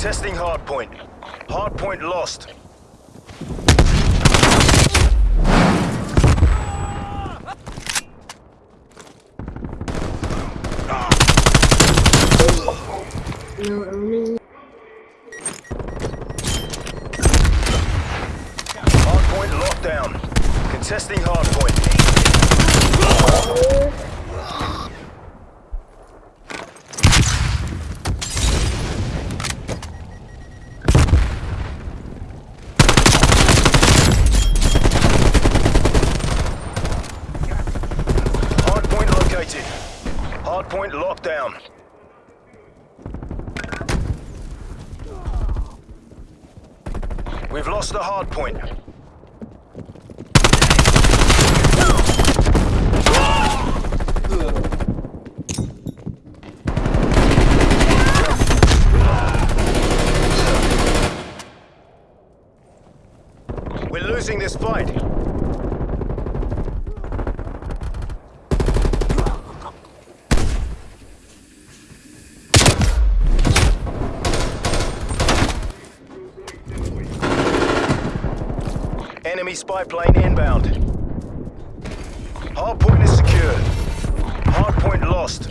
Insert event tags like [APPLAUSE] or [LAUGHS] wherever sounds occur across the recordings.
Contesting hardpoint. Hardpoint lost. No owning. Hardpoint locked down. Contesting. Hardpoint located. Hardpoint locked down. We've lost the hard point. We're losing this fight. Enemy spy plane inbound. Hardpoint is secured. Hardpoint lost.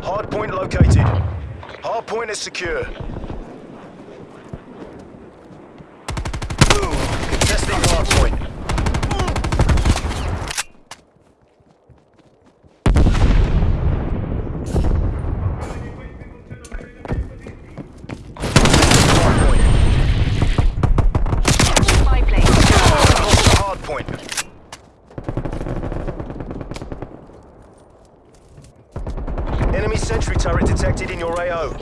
Hardpoint located. Hardpoint is secure. Contesting hardpoint. Hardpoint. Spy plane. Lost the hardpoint. Enemy sentry turret detected in your AO.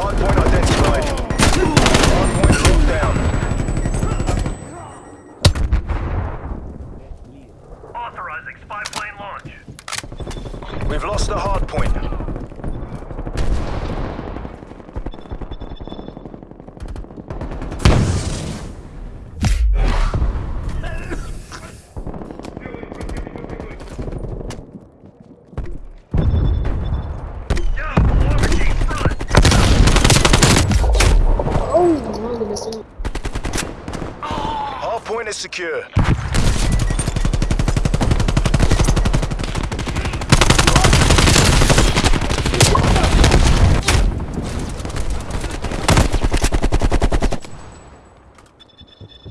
Hardpoint identified. Hardpoint locked down. Authorizing spy plane launch. We've lost the hardpoint. Yo, Walker Team front. Oh, wrong missing. Hardpoint is secure.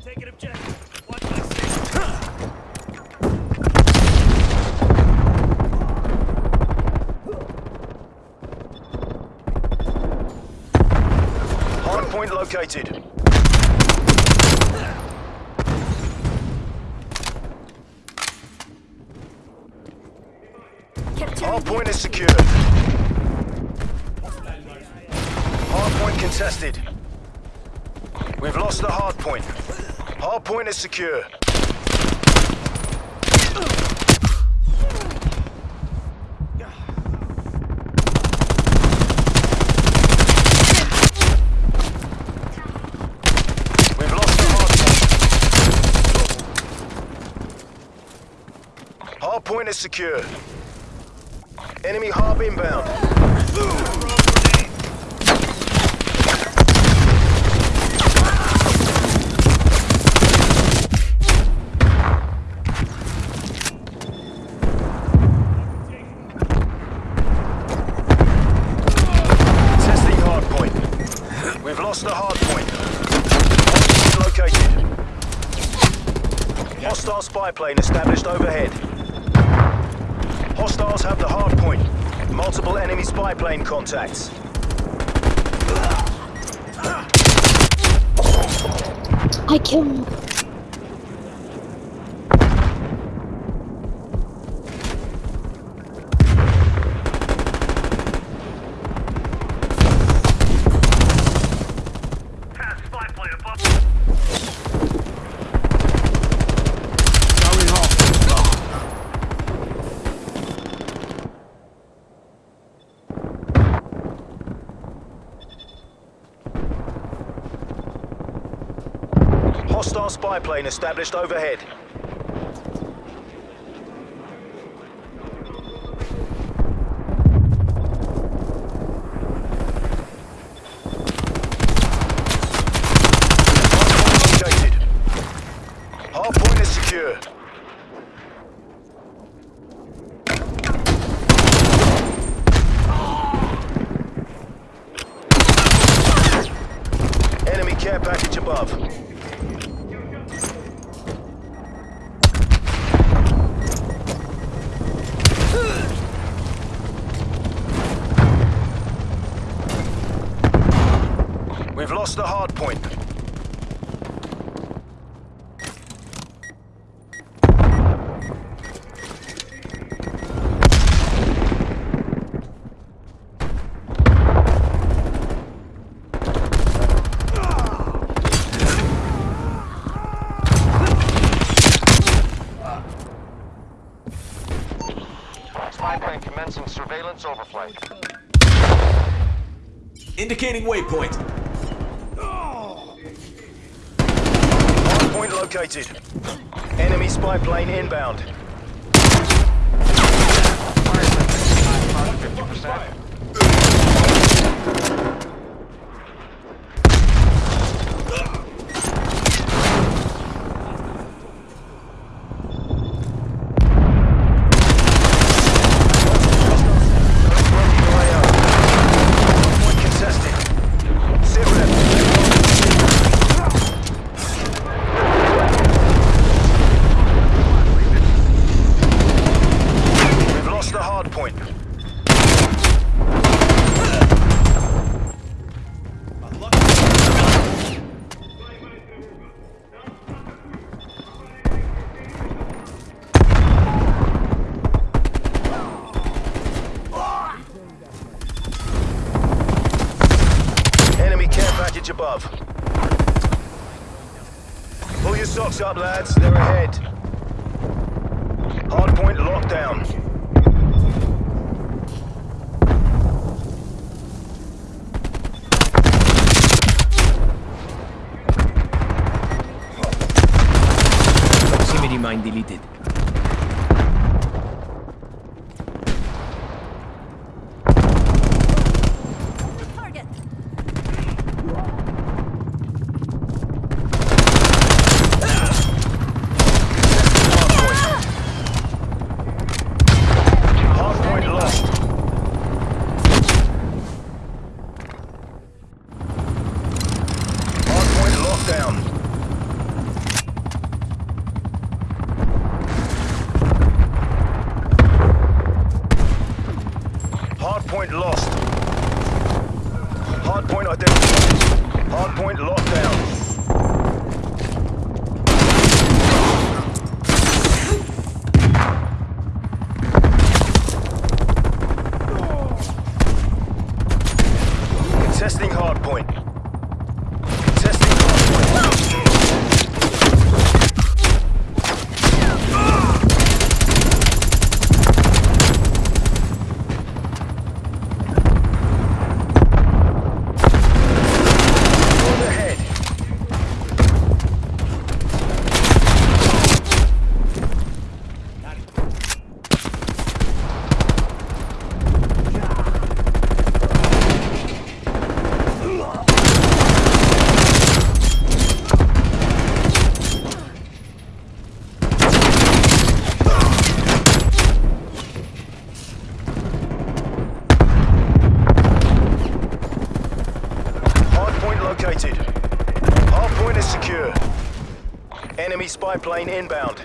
Taking objective. Watch my six. Hardpoint located. Hardpoint is secured. Hardpoint contested. We've lost the hardpoint. Hardpoint is secure. We've lost the hardpoint. Hardpoint is secure. Enemy harp inbound. We've lost the. Hardpoint located. Hostile spy plane established overhead. Hostiles have the hard point. Multiple enemy spy plane contacts. I killed... aeroplane established overhead. point. Spy plane commencing surveillance overflight. Indicating waypoint. located. Enemy spy plane inbound. Fire 50%. mine deleted. spy plane inbound.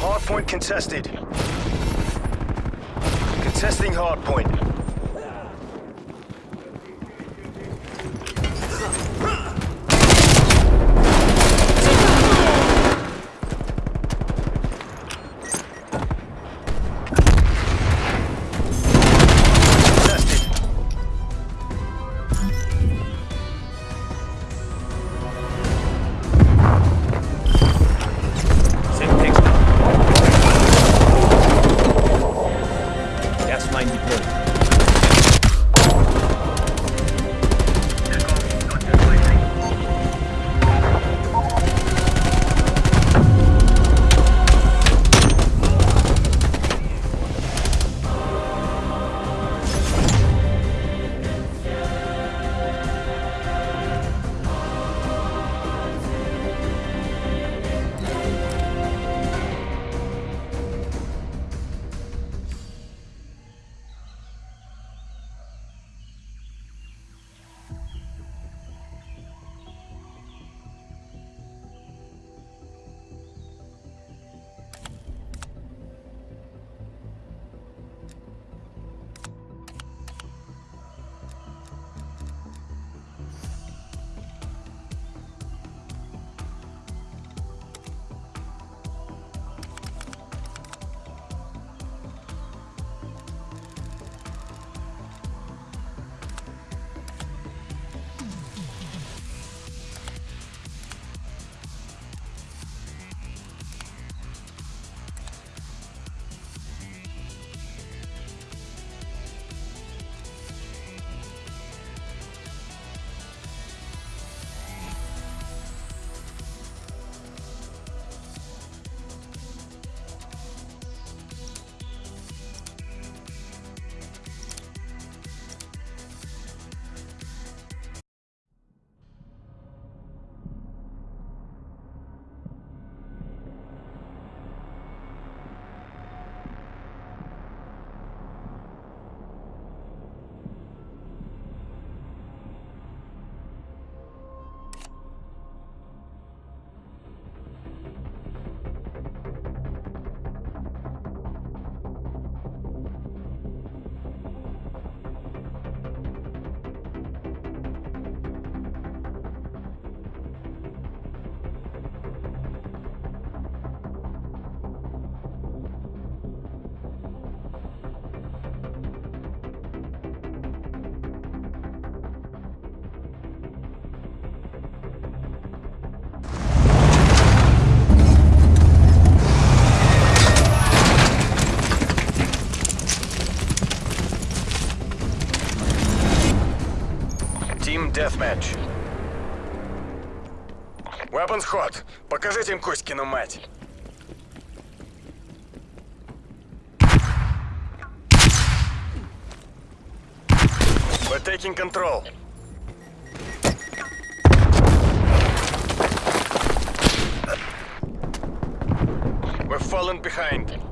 Hardpoint contested. Contesting hardpoint. Weapons hot. Покажите им Коськину мать. We're taking control. We're falling behind.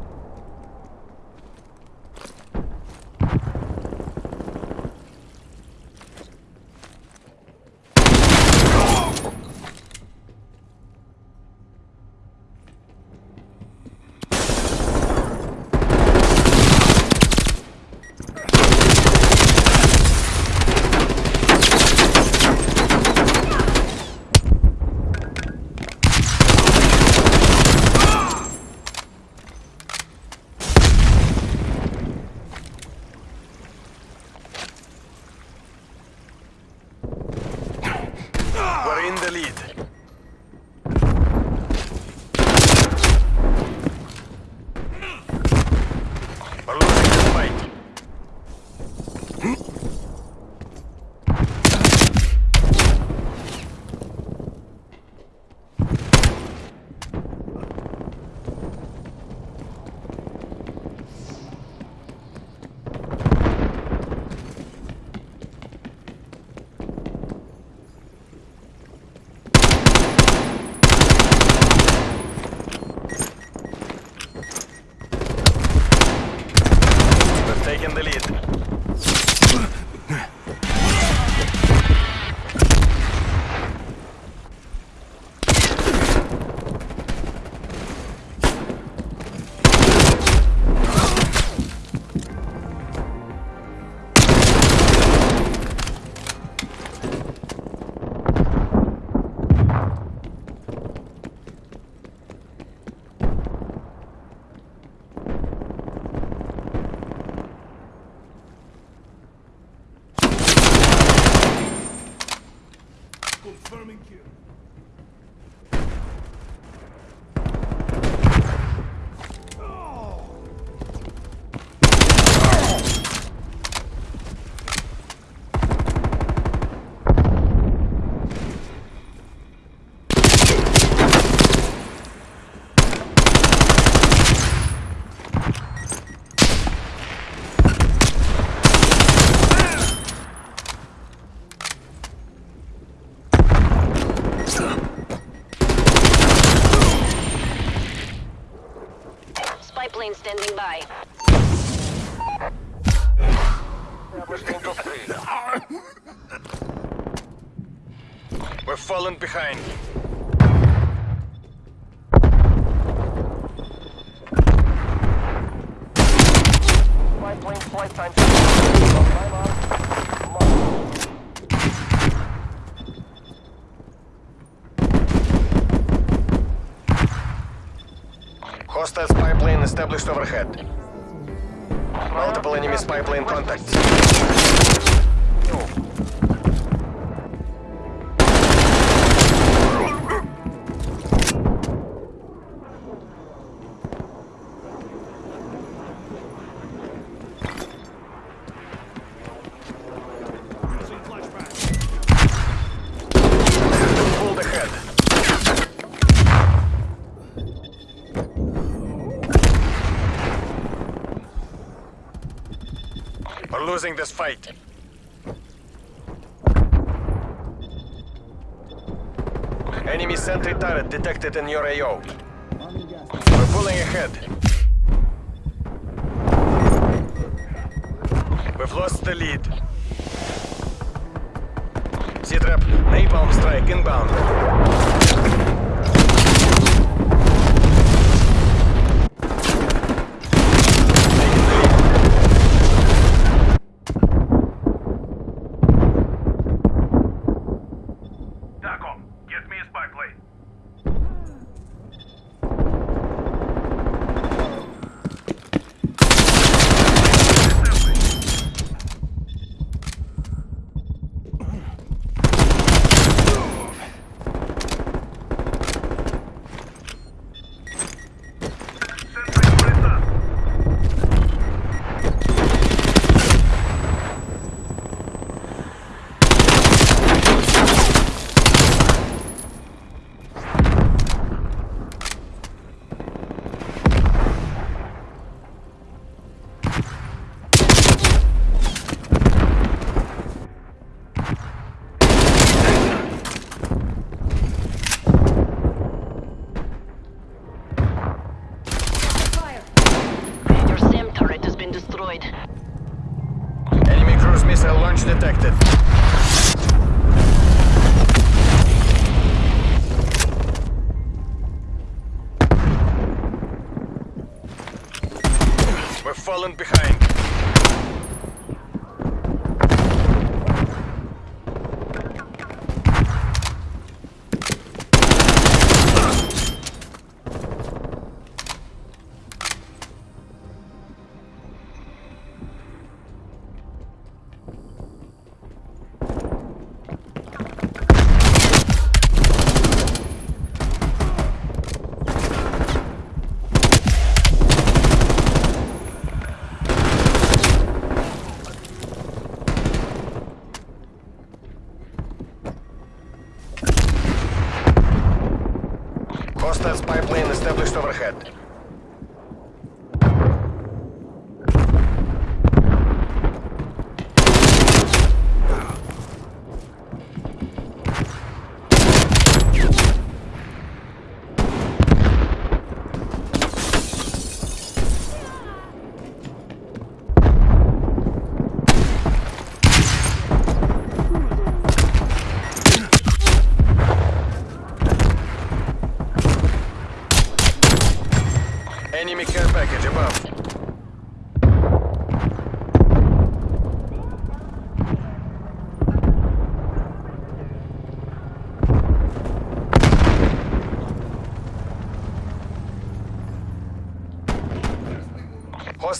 Plane standing by. Established Angel 3. We're falling behind. Spy plane flight time. Spy plane established overhead. Multiple enemy spy plane contacts. Losing this fight. Enemy sentry turret detected in your AO. We're pulling ahead. We've lost the lead. Z-Trap, napalm strike inbound.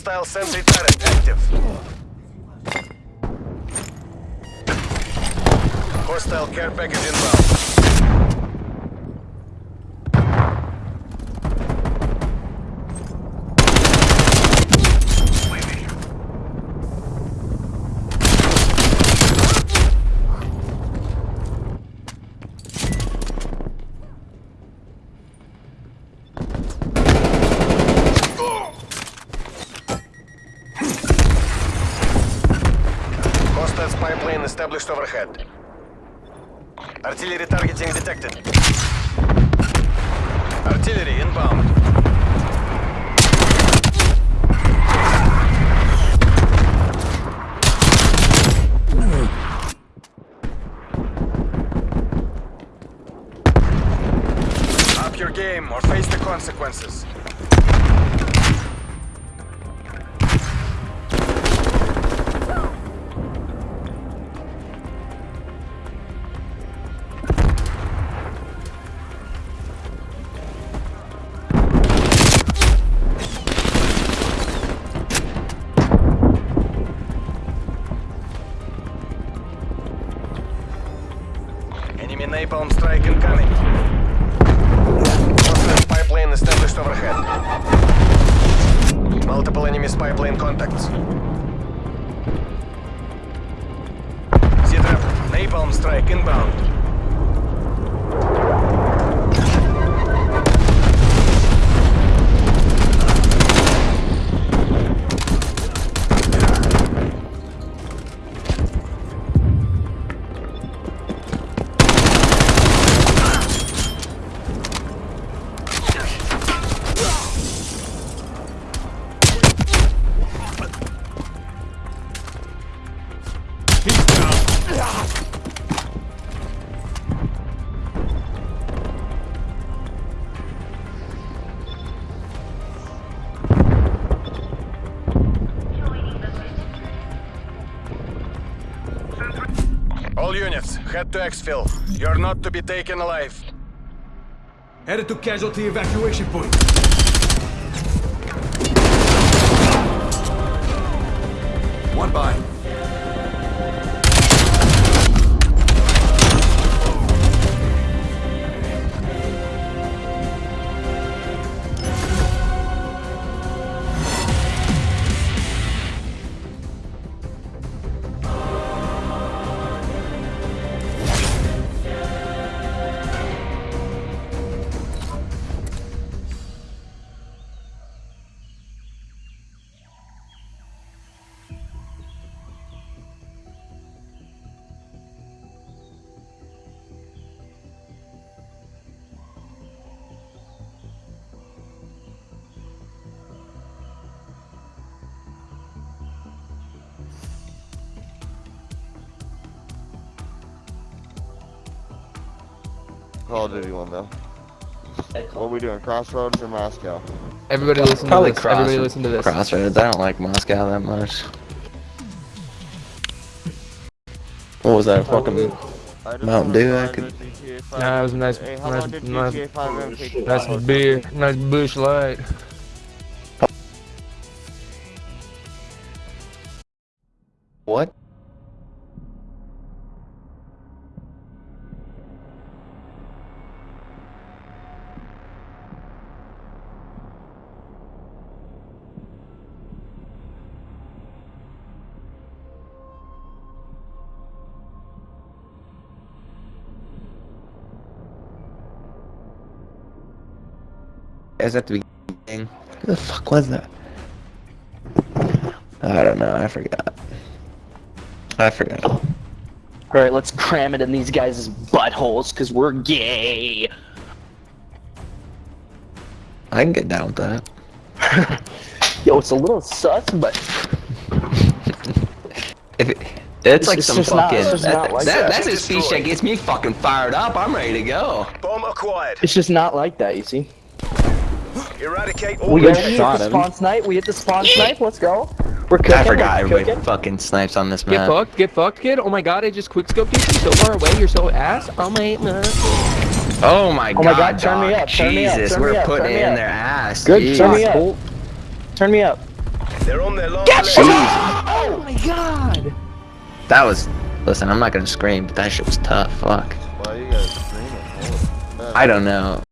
Hostile sentry turret active. Hostile care package inbound. Hostile spy plane established overhead. Artillery targeting detected. Artillery inbound. Up your game or face the consequences. Napalm strike incoming. Hostile spy plane established overhead. Multiple enemy spy plane contacts. Z-trap, napalm strike inbound. Head to exfil. You're not to be taken alive. Headed to casualty evacuation point. Call of Duty one though. What are we doing? Crossroads or Moscow? Everybody listen Probably to this. Crossroads. Everybody listen to this. Crossroads. I don't like Moscow that much. What was that? Fucking Mountain wanna Dew, I could- the GTA 5 Nah, it was a nice, Hey, how nice, nice, GTA 5 M take you? nice beer, nice Busch Light. Is that the beginning? Who the fuck was that? I don't know. I forgot. I forgot. Alright, let's cram it in these guys' buttholes, cause we're gay. I can get down with that. [LAUGHS] Yo, it's a little sus, but [LAUGHS] If it, it's like it's some just not- fucking. that- not like that- that. That's a speech that gets me fucking fired up. I'm ready to go. Bomb acquired. it's just not like that, you see. Eradicate all We the got hit shot the him. spawn snipe, we hit the spawn snipe, let's go. We're cooking, I forgot we're everybody cooking. fucking snipes on this map. Get fucked, get fucked, kid. Oh my god, I just quickscoped you from so far away. You're so ass. Oh my god. Oh my Oh god, my God, turn me up, turn me up, Jesus, turn me we're up, putting turn it me in up. their ass. Good, turn me Jeez. up. Turn me up. They're on their long Jeez. Oh my god. That was. Listen, I'm not gonna scream, but that shit was tough. Fuck. Why you guys screaming? I don't know.